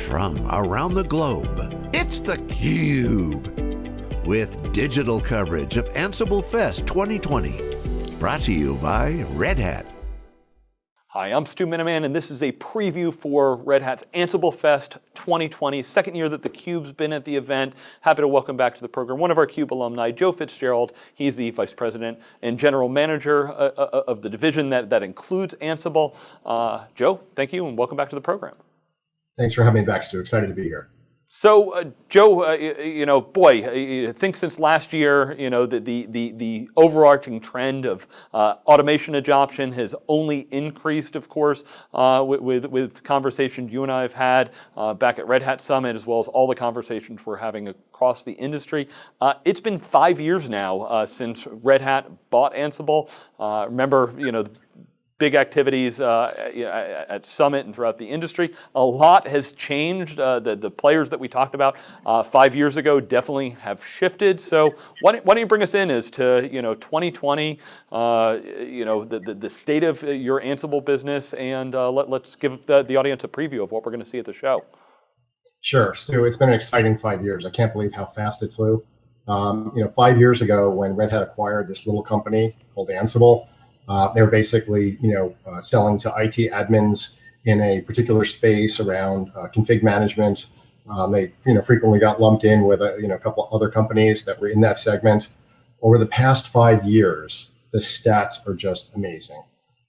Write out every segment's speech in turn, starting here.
from around the globe. It's theCUBE, with digital coverage of Ansible Fest 2020. Brought to you by Red Hat. Hi, I'm Stu Miniman, and this is a preview for Red Hat's Ansible Fest 2020, second year that theCUBE's been at the event. Happy to welcome back to the program one of our CUBE alumni, Joe Fitzgerald. He's the Vice President and General Manager uh, uh, of the division that, that includes Ansible. Uh, Joe, thank you and welcome back to the program. Thanks for having me back, Stu. Excited to be here. So, uh, Joe, uh, you know, boy, I think since last year, you know, the the the, the overarching trend of uh, automation adoption has only increased, of course, uh, with, with, with conversations you and I have had uh, back at Red Hat Summit, as well as all the conversations we're having across the industry. Uh, it's been five years now since Red Hat bought Ansible. remember, you know, big activities uh, at Summit and throughout the industry. A lot has changed. Uh, the, the players that we talked about uh, five years ago definitely have shifted. So why don't, why don't you bring us in as to you know 2020, uh, you know the, the, the, state of your Ansible business, and uh, let, let's give the, the audience a preview of what we're going to see at the show. Sure, Stu. It's been an exciting five years. I can't believe how fast it flew. Um, you know, five years ago when Red Hat acquired this little company called Ansible, uh, they were basically, you know, uh, selling to IT admins in a particular space around uh, config management. Um, they, you know, frequently got lumped in with a, you know, a couple other companies that were in that segment. Over the past five years, the stats are just amazing.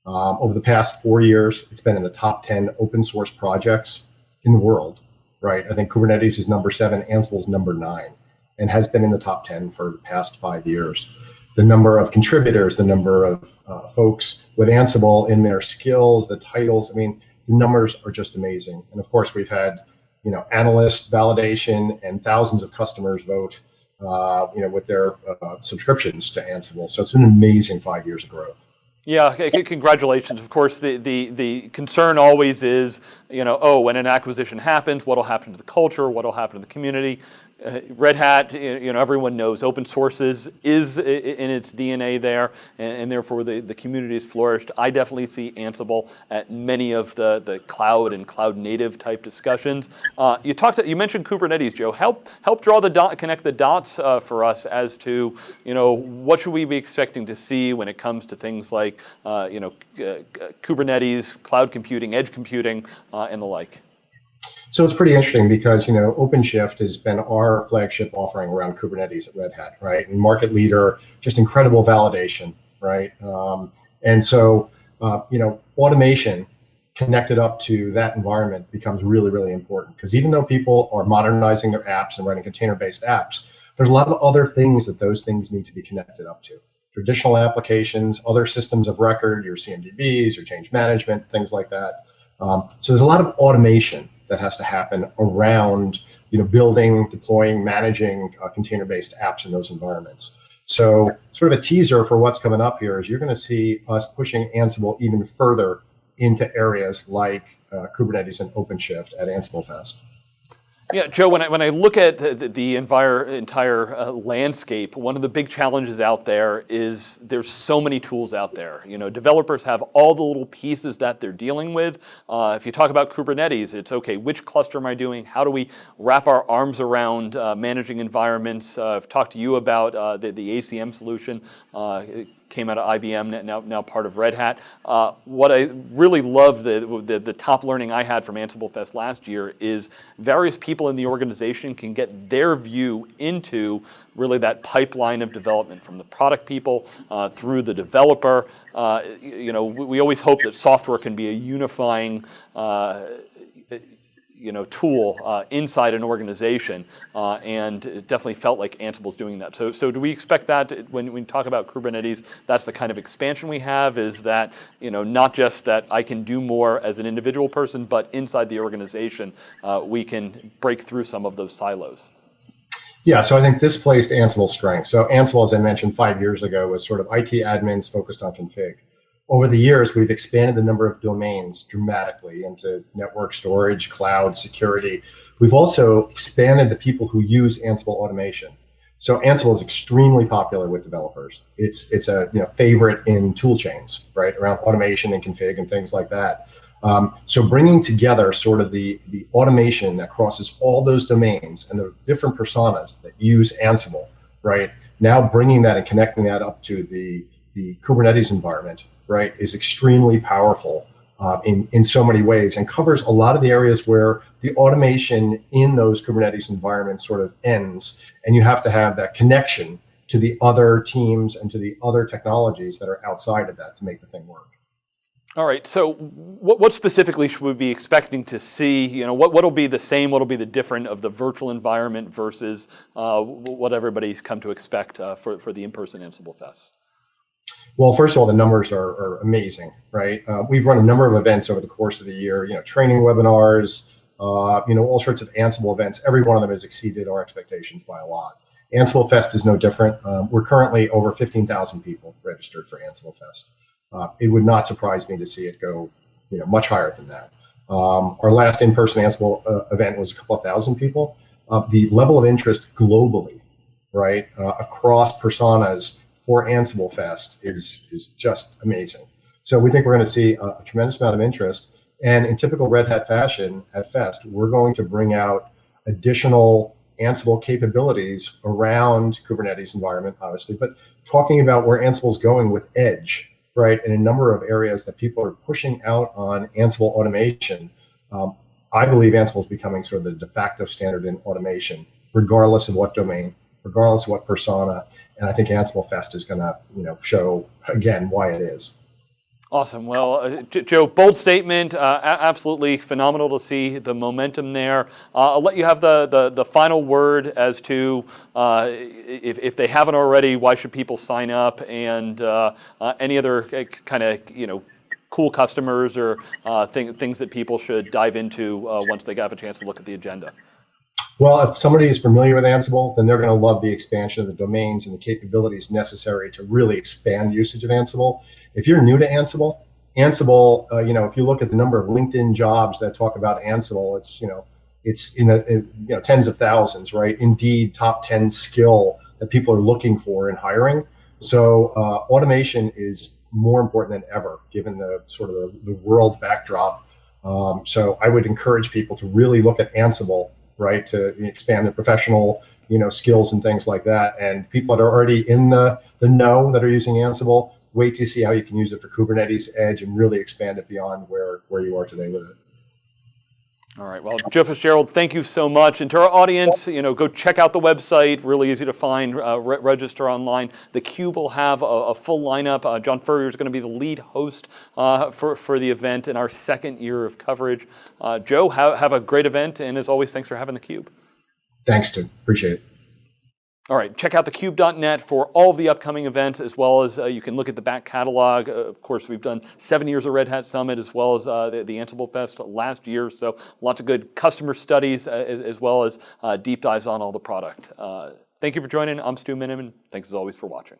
Um, over the past four years, it's been in the top 10 open source projects in the world, right? I think Kubernetes is number seven, Ansible is number nine, and has been in the top 10 for the past five years the number of contributors, the number of uh, folks with Ansible in their skills, the titles. I mean, the numbers are just amazing. And of course, we've had you know analyst validation and thousands of customers vote uh, you know with their uh, subscriptions to Ansible. So it's been an amazing five years of growth. Yeah, congratulations. Of course, the, the, the concern always is, you know, oh, when an acquisition happens, what will happen to the culture, what will happen to the community? Uh, Red Hat, you know, everyone knows open sources is in its DNA there, and, and, therefore the, the community has flourished. I definitely see Ansible at many of the, the cloud and cloud native type discussions. Uh, you talked, to, you mentioned Kubernetes, Joe. Help help draw the dot, connect the dots uh, for us as to, you know, what should we be expecting to see when it comes to things like, uh, you know, uh, Kubernetes, cloud computing, edge computing, uh, and the like. So it's pretty interesting because, you know, OpenShift has been our flagship offering around Kubernetes at Red Hat, right? And market leader, just incredible validation, right? Um, and so, uh, you know, automation connected up to that environment becomes really, really important because even though people are modernizing their apps and running container-based apps, there's a lot of other things that those things need to be connected up to. Traditional applications, other systems of record, your CMDBs, your change management, things like that. Um, so there's a lot of automation that has to happen around you know building, deploying, managing uh, container-based apps in those environments. So sort of a teaser for what's coming up here is you're going to see us pushing Ansible even further into areas like uh, Kubernetes and OpenShift at Ansible Fest. Yeah, Joe, when I, when I look at the, the entire, entire uh, landscape, one of the big challenges out there is there's so many tools out there. You know, developers have all the little pieces that they're dealing with. Uh, if you talk about Kubernetes, it's okay, which cluster am I doing? How do we wrap our arms around uh, managing environments? Uh, I've talked to you about uh, the, the ACM solution uh, came out of IBM, now, now part of Red Hat. Uh, what I really love, the, the, the, top learning I had from Ansible Fest last year is various people in the organization can get their view into really that pipeline of development from the product people uh, through the developer. Uh, you know, we, we, always hope that software can be a unifying uh, you know, tool uh, inside an organization, uh, and it definitely felt like Ansible's doing that. So, so do we expect that when we talk about Kubernetes, that's the kind of expansion we have? Is that you know not just that I can do more as an individual person, but inside the organization, uh, we can break through some of those silos. Yeah, so I think this plays to Ansible's strength. So Ansible, as I mentioned five years ago, was sort of IT admins focused on config over the years, we've expanded the number of domains dramatically into network storage, cloud, security. We've also expanded the people who use Ansible automation. So Ansible is extremely popular with developers. It's it's a you know favorite in tool chains, right, around automation and config and things like that. Um, so bringing together sort of the, the automation that crosses all those domains and the different personas that use Ansible, right? Now bringing that and connecting that up to the, the Kubernetes environment, right, is extremely powerful uh, in, in so many ways and covers a lot of the areas where the automation in those Kubernetes environments sort of ends. And you have to have that connection to the other teams and to the other technologies that are outside of that to make the thing work. All right. So, what, what, specifically should we be expecting to see? You know, what will be the same? What will be the different of the virtual environment versus uh, what everybody's come to expect uh, for for the in-person Ansible Fest? Well, first of all, the numbers are, are amazing, right? Uh, we've run a number of events over the course of the year. You know, training webinars, uh, you know, all sorts of Ansible events. Every one of them has exceeded our expectations by a lot. Ansible Fest is no different. Um, we're currently over 15,000 people registered for Ansible Fest. Uh, it would not surprise me to see it go, you know, much higher than that. Um, our last in-person Ansible uh, event was a couple of thousand people. Uh, the level of interest globally, right, uh, across personas for Ansible Fest is is just amazing. So we think we're going to see a, a tremendous amount of interest. And in typical Red Hat fashion at Fest, we're going to bring out additional Ansible capabilities around Kubernetes environment, obviously, but talking about where Ansible's going with Edge, right, in a number of areas that people are pushing out on Ansible automation. Um, I believe Ansible is becoming sort of the de facto standard in automation, regardless of what domain, regardless of what persona. And I think Ansible Fest is going to, you know, show again why it is. Awesome. Well, uh, Joe, bold statement. Uh, absolutely phenomenal to see the momentum there. Uh, I'll let you have the, the, the final word as to uh, if, if they haven't already, why should people sign up, and uh, uh, any other kind of you know cool customers or thing, things that people should dive into once they have a chance to look at the agenda. Well, if somebody is familiar with Ansible, then they're going to love the expansion of the domains and the capabilities necessary to really expand usage of Ansible. If you're new to Ansible, Ansible, uh, you know, if you look at the number of LinkedIn jobs that talk about Ansible, it's, you know, it's in, a, in you know, tens of thousands, right? Indeed, top 10 skill that people are looking for in hiring. So uh, automation is more important than ever, given the sort of the, the world backdrop. Um, so I would encourage people to really look at Ansible, right, to expand their professional, you know, skills and things like that. And people that are already in the, the know that are using Ansible, wait to see how you can use it for Kubernetes Edge and really expand it beyond where, where you are today with it. All right. Well, Joe Fitzgerald, thank you so much. And to our audience, you know, go check out the website. Really easy to find. Uh, re register online. The Cube will have a, a full lineup. Uh, John Furrier is going to be the lead host uh, for for the event in our second year of coverage. Uh, Joe, have, have a great event, and as always, thanks for having the Cube. Thanks, Stu. Appreciate it. All right, check out thecube.net for all of the upcoming events, as well as uh, you can look at the back catalog. Uh, of course, we've done seven years of Red Hat Summit, as well as uh, the, the, Ansible Fest last year. So lots of good customer studies, uh, as, as, well as uh, deep dives on all the product. Uh, thank you for joining. I'm Stu Miniman. Thanks as always for watching.